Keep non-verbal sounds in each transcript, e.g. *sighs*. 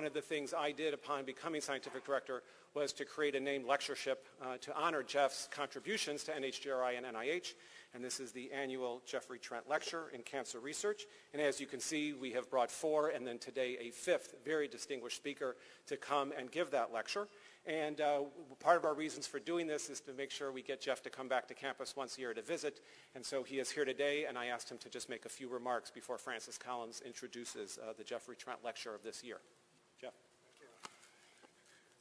one of the things I did upon becoming scientific director was to create a named lectureship uh, to honor Jeff's contributions to NHGRI and NIH. And this is the annual Jeffrey Trent Lecture in Cancer Research. And as you can see, we have brought four and then today a fifth very distinguished speaker to come and give that lecture. And uh, part of our reasons for doing this is to make sure we get Jeff to come back to campus once a year to visit. And so he is here today, and I asked him to just make a few remarks before Francis Collins introduces uh, the Jeffrey Trent Lecture of this year.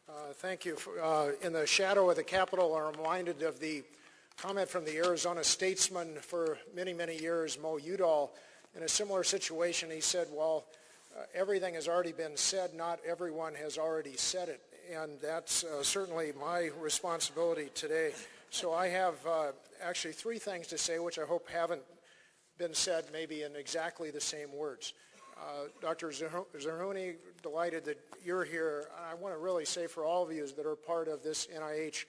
Uh, thank you. For, uh, in the shadow of the Capitol, I'm reminded of the comment from the Arizona statesman for many, many years, Mo Udall. In a similar situation, he said, well, uh, everything has already been said, not everyone has already said it and that's uh, certainly my responsibility today. So I have uh, actually three things to say, which I hope haven't been said maybe in exactly the same words. Uh, Dr. Zerhouni, delighted that you're here. I want to really say for all of you that are part of this NIH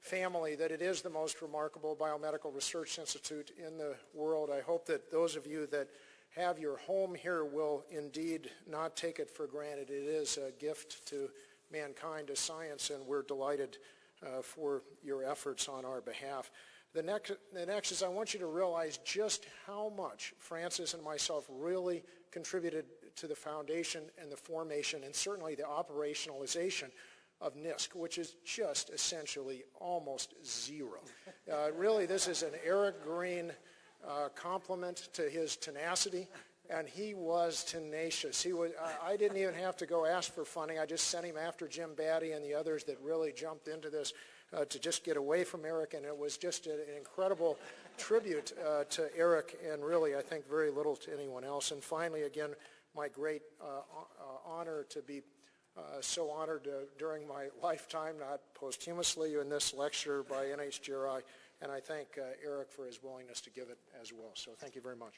family that it is the most remarkable biomedical research institute in the world. I hope that those of you that have your home here will indeed not take it for granted. It is a gift to mankind as science, and we're delighted uh, for your efforts on our behalf. The next, the next is I want you to realize just how much Francis and myself really contributed to the foundation and the formation and certainly the operationalization of NISC, which is just essentially almost zero. *laughs* Uh, really, this is an Eric Green uh, compliment to his tenacity and he was tenacious. He was, I, I, didn't even have to go ask for funding. I just sent him after Jim Battey and the others that really jumped into this uh, to just get away from Eric, and it was just an incredible tribute uh, to Eric, and really, I think, very little to anyone else. And finally, again, my great uh, uh honor to be uh, so honored during my *laughs* lifetime, not posthumously in this lecture by NHGRI, and I thank Eric for his willingness to give it as well. So thank you very much.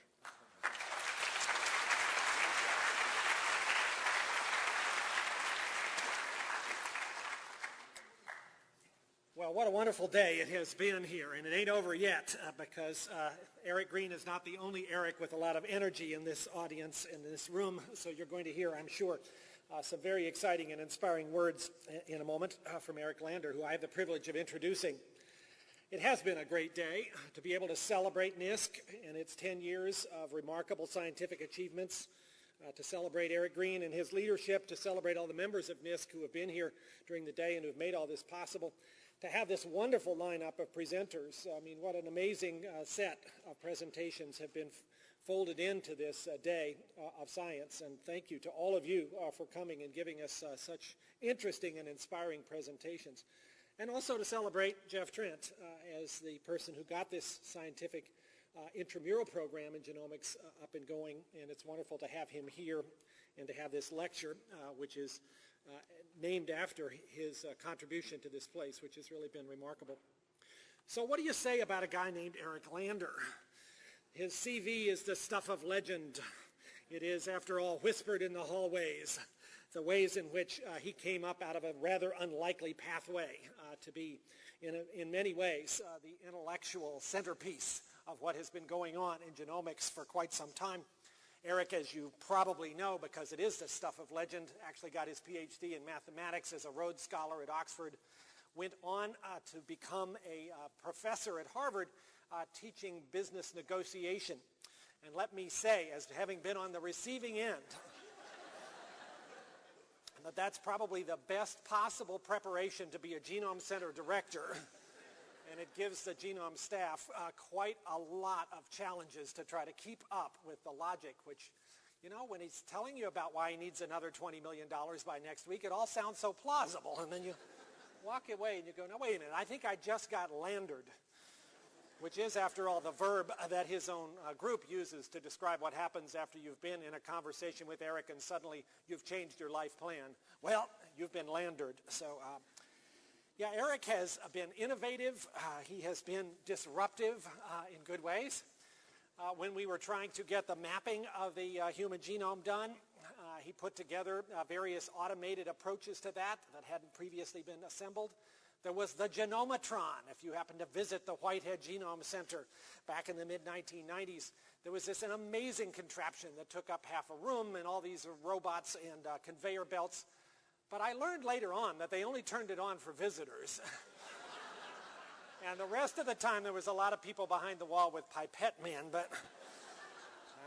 What a wonderful day it has been here, and it ain't over yet uh, because uh, Eric Green is not the only Eric with a lot of energy in this audience, in this room, so you're going to hear, I'm sure, uh, some very exciting and inspiring words in a moment uh, from Eric Lander, who I have the privilege of introducing. It has been a great day to be able to celebrate NISC and its 10 years of remarkable scientific achievements, uh, to celebrate Eric Green and his leadership, to celebrate all the members of NISC who have been here during the day and who have made all this possible, to have this wonderful lineup of presenters. I mean, what an amazing uh, set of presentations have been folded into this uh, day uh, of science. And thank you to all of you uh, for coming and giving us uh, such interesting and inspiring presentations. And also to celebrate Jeff Trent uh, as the person who got this scientific intramural program in genomics up and going. And it's wonderful to have him here and to have this lecture, which is uh, named after his uh, contribution to this place, which has really been remarkable. So what do you say about a guy named Eric Lander? His CV is the stuff of legend. It is, after all, whispered in the hallways, the ways in which uh, he came up out of a rather unlikely pathway uh, to be, in, a, in many ways, uh, the intellectual centerpiece of what has been going on in genomics for quite some time. Eric, as you probably know, because it is the stuff of legend, actually got his PhD in mathematics as a Rhodes Scholar at Oxford, went on uh, to become a uh, professor at Harvard uh, teaching business negotiation. And let me say, as having been on the receiving end, *laughs* that that's probably the best possible preparation to be a Genome Center director *laughs* and it gives the genome staff uh, quite a lot of challenges to try to keep up with the logic, which, you know, when he's telling you about why he needs another $20 million by next week, it all sounds so plausible. And then you walk away and you go, no, wait a minute, I think I just got landered, which is, after all, the verb that his own uh, group uses to describe what happens after you've been in a conversation with Eric and suddenly you've changed your life plan. Well, you've been landered. So uh, yeah, Eric has been innovative. Uh, he has been disruptive uh, in good ways. Uh, when we were trying to get the mapping of the uh, human genome done, uh, he put together uh, various automated approaches to that that hadn't previously been assembled. There was the Genomatron. If you happen to visit the Whitehead Genome Center back in the mid-1990s, there was this an amazing contraption that took up half a room and all these robots and uh, conveyor belts. But I learned later on that they only turned it on for visitors. *laughs* and the rest of the time there was a lot of people behind the wall with pipette men, but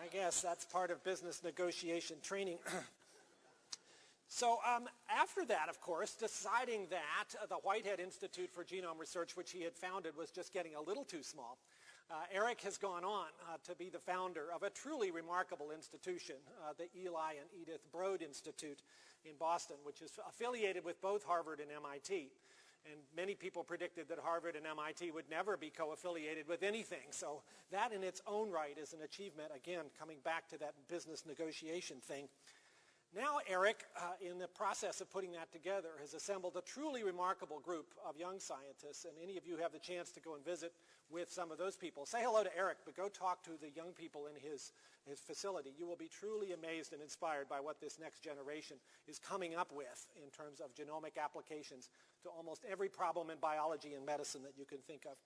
I guess that's part of business negotiation training. *clears throat* so um, after that, of course, deciding that uh, the Whitehead Institute for Genome Research, which he had founded, was just getting a little too small, uh, Eric has gone on uh, to be the founder of a truly remarkable institution, uh, the Eli and Edith Broad Institute in Boston, which is affiliated with both Harvard and MIT. And many people predicted that Harvard and MIT would never be co-affiliated with anything. So that in its own right is an achievement, again, coming back to that business negotiation thing. Now Eric, uh, in the process of putting that together, has assembled a truly remarkable group of young scientists, and any of you have the chance to go and visit with some of those people. Say hello to Eric, but go talk to the young people in his, his facility. You will be truly amazed and inspired by what this next generation is coming up with in terms of genomic applications to almost every problem in biology and medicine that you can think of.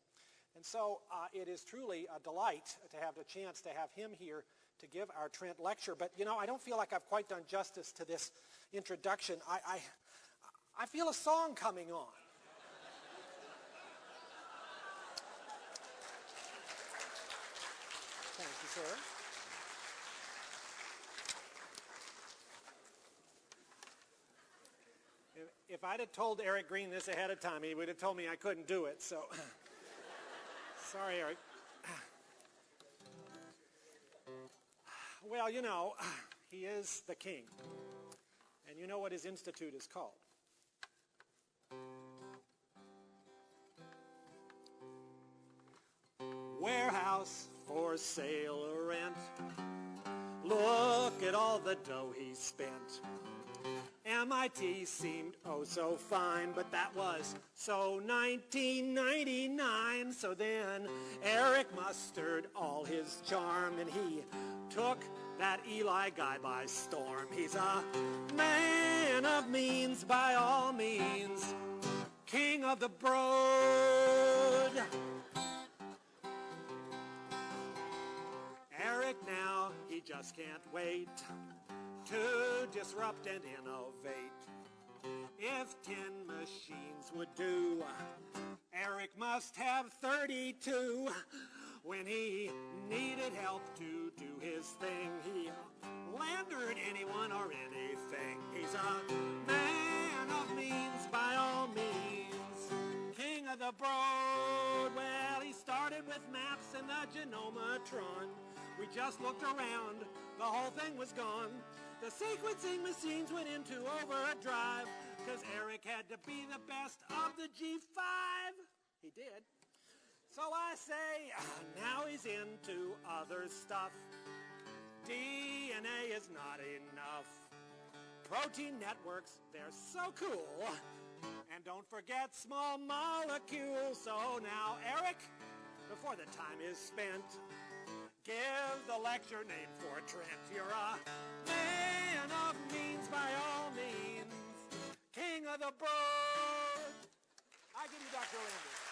And so uh, it is truly a delight to have the chance to have him here to give our Trent lecture. But, you know, I don't feel like I've quite done justice to this introduction. I, I, I feel a song coming on. Thank you, sir. If I'd have told Eric Green this ahead of time, he would have told me I couldn't do it, so *laughs* sorry, Eric. Well, you know, *sighs* he is the king. And you know what his institute is called. Warehouse for sale or rent. Look at all the dough he spent. MIT seemed oh so fine, but that was so 1999. So then Eric mustered all his charm and he took that Eli guy by storm. He's a man of means by all means, king of the broad. Eric now, he just can't wait to disrupt and innovate. If ten machines would do, Eric must have 32. When he needed help to do his thing, he landered anyone or anything. He's a man of means by all means, king of the broad. Well, he started with maps and the genomatron. We just looked around, the whole thing was gone. The sequencing machines went into overdrive because Eric had to be the best of the G5. He did. So I say, ah, now he's into other stuff. DNA is not enough. Protein networks, they're so cool. And don't forget small molecules. So now, Eric, before the time is spent, give the lecture name for Trent. You're a man of means by all means, king of the broad. I give you Dr. Landers.